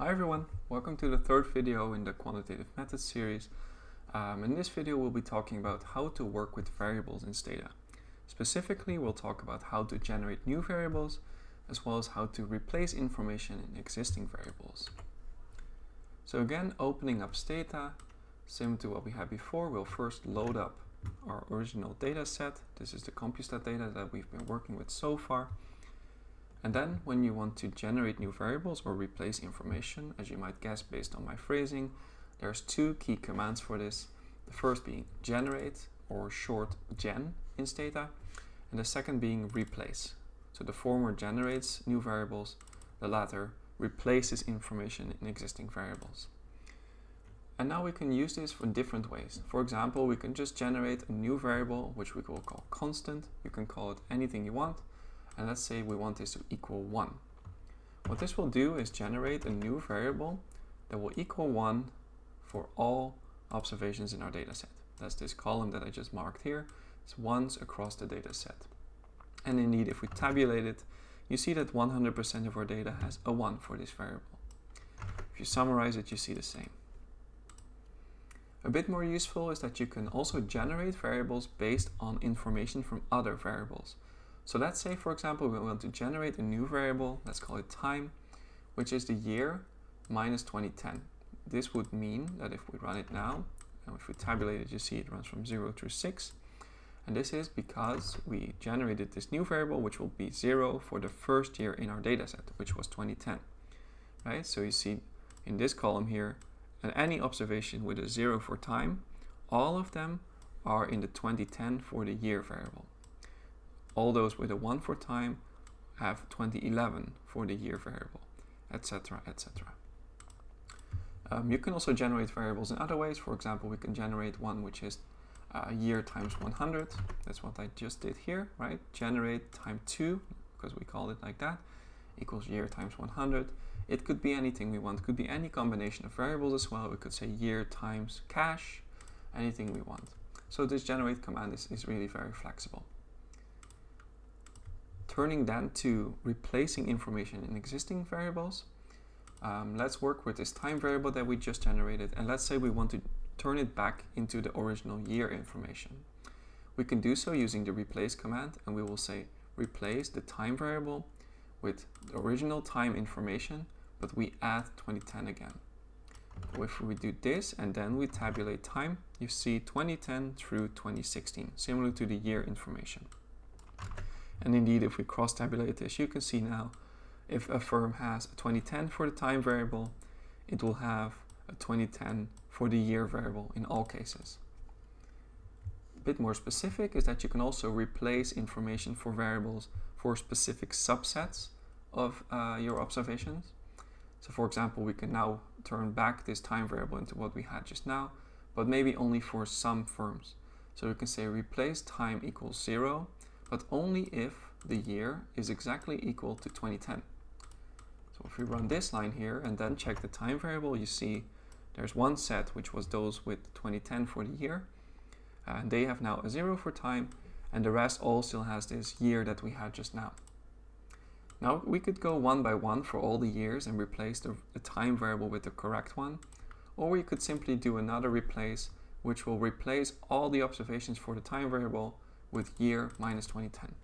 Hi everyone, welcome to the third video in the quantitative methods series. Um, in this video we'll be talking about how to work with variables in Stata. Specifically we'll talk about how to generate new variables as well as how to replace information in existing variables. So again opening up Stata, similar to what we had before, we'll first load up our original data set. This is the CompuStat data that we've been working with so far. And then when you want to generate new variables or replace information, as you might guess based on my phrasing, there's two key commands for this. The first being generate or short gen in Stata, and the second being replace. So the former generates new variables, the latter replaces information in existing variables. And now we can use this for different ways. For example, we can just generate a new variable, which we will call constant. You can call it anything you want and let's say we want this to equal 1. What this will do is generate a new variable that will equal 1 for all observations in our dataset. That's this column that I just marked here. It's ones across the dataset. And indeed, if we tabulate it, you see that 100% of our data has a 1 for this variable. If you summarize it, you see the same. A bit more useful is that you can also generate variables based on information from other variables. So let's say, for example, we want to generate a new variable, let's call it time, which is the year minus 2010. This would mean that if we run it now, and if we tabulate it, you see it runs from 0 through 6. And this is because we generated this new variable, which will be 0 for the first year in our dataset, which was 2010. Right? So you see in this column here, and any observation with a 0 for time, all of them are in the 2010 for the year variable all those with a 1 for time have 2011 for the year variable, etc, etc. Um, you can also generate variables in other ways. For example, we can generate one which is uh, year times 100. That's what I just did here, right? Generate time 2, because we call it like that, equals year times 100. It could be anything we want. It could be any combination of variables as well. We could say year times cash, anything we want. So this generate command is, is really very flexible. Turning then to replacing information in existing variables, um, let's work with this time variable that we just generated and let's say we want to turn it back into the original year information. We can do so using the replace command and we will say replace the time variable with the original time information but we add 2010 again. If we do this and then we tabulate time, you see 2010 through 2016, similar to the year information. And indeed, if we cross-tabulate this, you can see now if a firm has a 2010 for the time variable, it will have a 2010 for the year variable in all cases. A bit more specific is that you can also replace information for variables for specific subsets of uh, your observations. So for example, we can now turn back this time variable into what we had just now, but maybe only for some firms. So we can say replace time equals zero but only if the year is exactly equal to 2010. So if we run this line here and then check the time variable, you see there's one set which was those with 2010 for the year. And they have now a zero for time and the rest all still has this year that we had just now. Now we could go one by one for all the years and replace the, the time variable with the correct one. Or we could simply do another replace which will replace all the observations for the time variable with year minus 2010.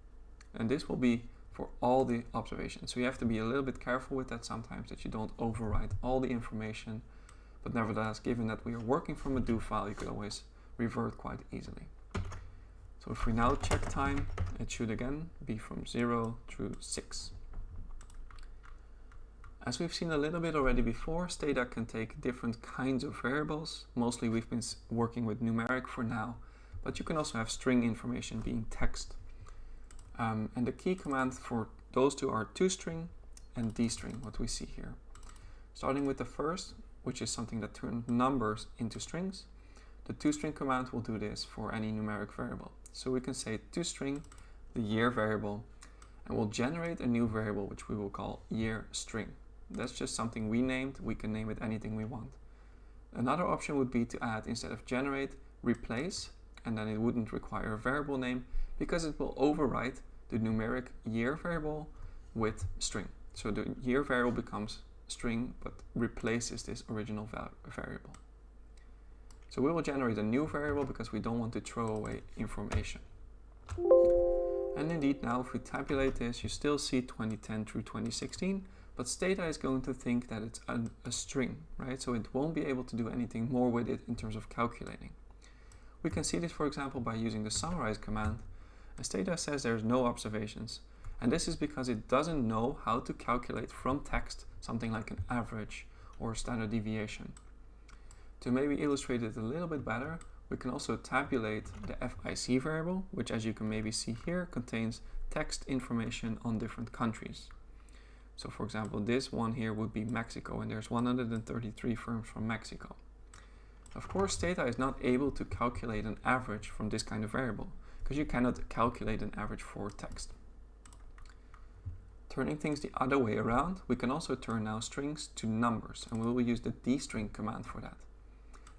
And this will be for all the observations. So you have to be a little bit careful with that sometimes that you don't overwrite all the information. But nevertheless, given that we are working from a do file, you could always revert quite easily. So if we now check time, it should again be from 0 through 6. As we've seen a little bit already before, Stata can take different kinds of variables. Mostly we've been working with numeric for now, but you can also have string information being text. Um, and the key command for those two are toString and destring, what we see here. Starting with the first, which is something that turns numbers into strings, the toString command will do this for any numeric variable. So we can say toString, the year variable, and we'll generate a new variable which we will call year string. That's just something we named, we can name it anything we want. Another option would be to add, instead of generate, replace and then it wouldn't require a variable name because it will overwrite the numeric year variable with string. So the year variable becomes string but replaces this original variable. So we will generate a new variable because we don't want to throw away information. And indeed now if we tabulate this you still see 2010 through 2016 but Stata is going to think that it's a, a string, right? So it won't be able to do anything more with it in terms of calculating. We can see this for example by using the summarize command. And Stata says there's no observations. And this is because it doesn't know how to calculate from text something like an average or standard deviation. To maybe illustrate it a little bit better, we can also tabulate the FIC variable, which as you can maybe see here contains text information on different countries. So for example, this one here would be Mexico and there's 133 firms from Mexico. Of course, Stata is not able to calculate an average from this kind of variable because you cannot calculate an average for text. Turning things the other way around, we can also turn now strings to numbers and we will use the destring command for that.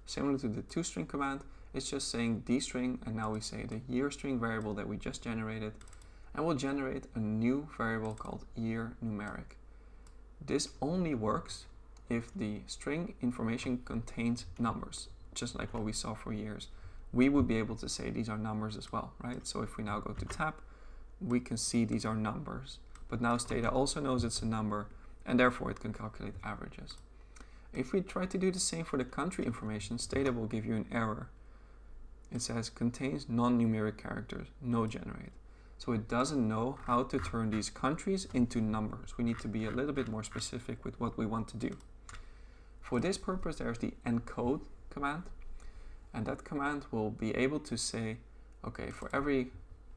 Similar to the toString command, it's just saying destring and now we say the year string variable that we just generated and we'll generate a new variable called year numeric. This only works if the string information contains numbers, just like what we saw for years. We would be able to say these are numbers as well, right? So if we now go to tab, we can see these are numbers. But now Stata also knows it's a number and therefore it can calculate averages. If we try to do the same for the country information, Stata will give you an error. It says contains non-numeric characters, no generate. So it doesn't know how to turn these countries into numbers. We need to be a little bit more specific with what we want to do. For this purpose, there's the encode command. And that command will be able to say, okay, for every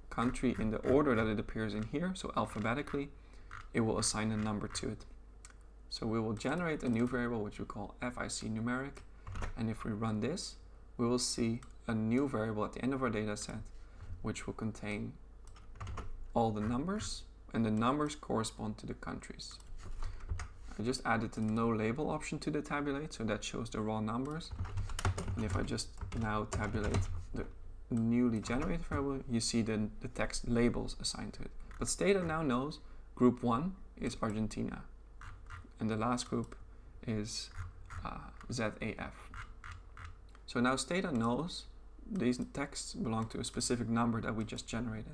country in the order that it appears in here, so alphabetically, it will assign a number to it. So we will generate a new variable which we call FIC numeric. And if we run this, we will see a new variable at the end of our data set, which will contain all the numbers, and the numbers correspond to the countries. I just added the no label option to the tabulate, so that shows the raw numbers. And if I just now tabulate the newly generated variable, you see the, the text labels assigned to it. But Stata now knows group 1 is Argentina, and the last group is uh, ZAF. So now Stata knows these texts belong to a specific number that we just generated.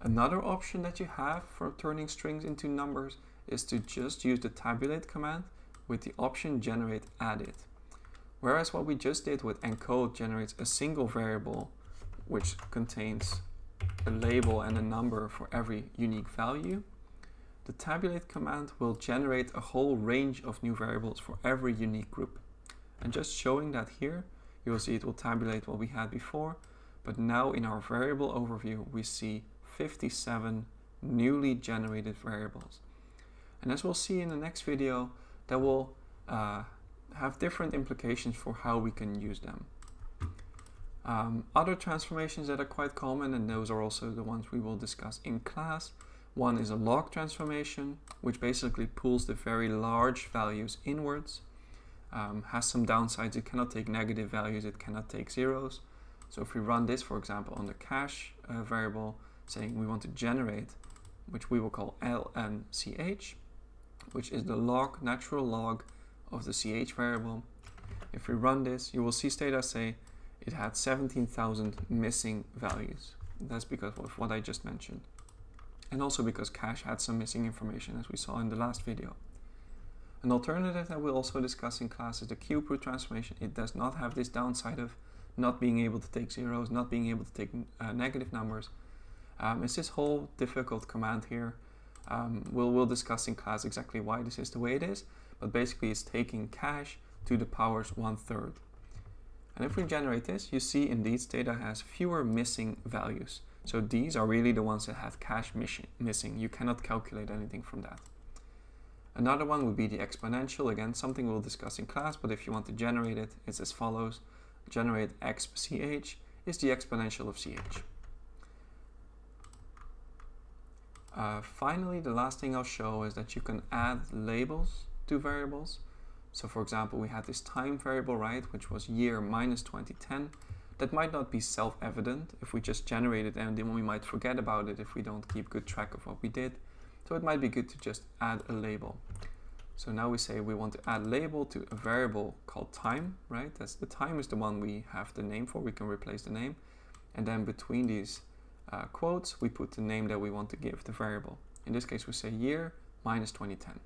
Another option that you have for turning strings into numbers is to just use the tabulate command with the option generate added. Whereas what we just did with encode generates a single variable which contains a label and a number for every unique value, the tabulate command will generate a whole range of new variables for every unique group. And just showing that here, you will see it will tabulate what we had before, but now in our variable overview, we see 57 newly generated variables. And as we'll see in the next video, that will uh, have different implications for how we can use them. Um, other transformations that are quite common, and those are also the ones we will discuss in class. One is a log transformation, which basically pulls the very large values inwards. Um, has some downsides, it cannot take negative values, it cannot take zeros. So if we run this, for example, on the cash uh, variable, saying we want to generate, which we will call lnch, which is the log, natural log of the ch variable. If we run this, you will see Stata say it had 17,000 missing values. That's because of what I just mentioned. And also because cash had some missing information as we saw in the last video. An alternative that we'll also discuss in class is the cube root transformation. It does not have this downside of not being able to take zeros, not being able to take uh, negative numbers, um, it's this whole difficult command here. Um, we'll, we'll discuss in class exactly why this is the way it is, but basically it's taking cash to the powers one third. And if we generate this, you see indeed Stata has fewer missing values. So these are really the ones that have cash missing. You cannot calculate anything from that. Another one would be the exponential. Again, something we'll discuss in class, but if you want to generate it, it's as follows. Generate xch is the exponential of ch. Uh, finally, the last thing I'll show is that you can add labels to variables. So for example, we had this time variable, right, which was year minus 2010. That might not be self-evident if we just generate it and then we might forget about it if we don't keep good track of what we did. So it might be good to just add a label. So now we say we want to add label to a variable called time, right? That's the time is the one we have the name for. We can replace the name. And then between these uh, quotes, we put the name that we want to give the variable. In this case, we say year minus 2010.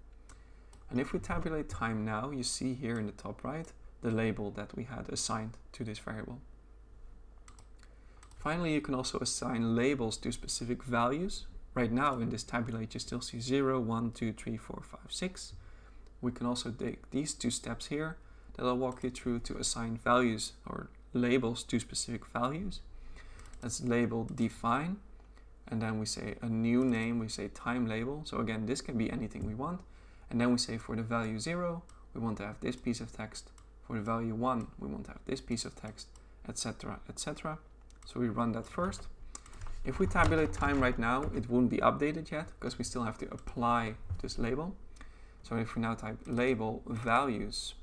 And if we tabulate time now, you see here in the top right, the label that we had assigned to this variable. Finally, you can also assign labels to specific values. Right now in this tabulate, you still see 0, 1, 2, 3, 4, 5, 6. We can also take these two steps here that I'll walk you through to assign values or labels to specific values. Let's label define and then we say a new name, we say time label. So again, this can be anything we want. And then we say for the value 0, we want to have this piece of text. For the value 1, we want to have this piece of text, etc, etc. So we run that first. If we tabulate time right now, it won't be updated yet because we still have to apply this label. So if we now type label values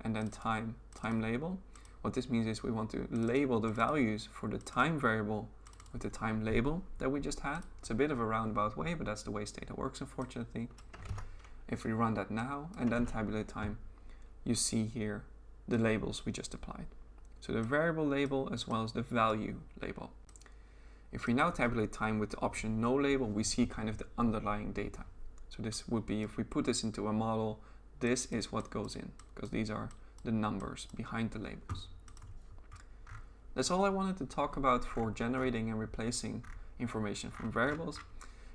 and then time, time label, what this means is we want to label the values for the time variable with the time label that we just had. It's a bit of a roundabout way, but that's the way Stata works, unfortunately. If we run that now and then tabulate time, you see here the labels we just applied. So the variable label as well as the value label. If we now tabulate time with the option no label, we see kind of the underlying data. So this would be, if we put this into a model, this is what goes in, because these are the numbers behind the labels. That's all I wanted to talk about for generating and replacing information from variables.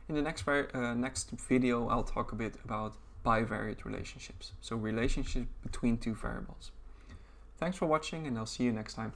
In the next, uh, next video, I'll talk a bit about bivariate relationships, so relationships between two variables. Thanks for watching and I'll see you next time.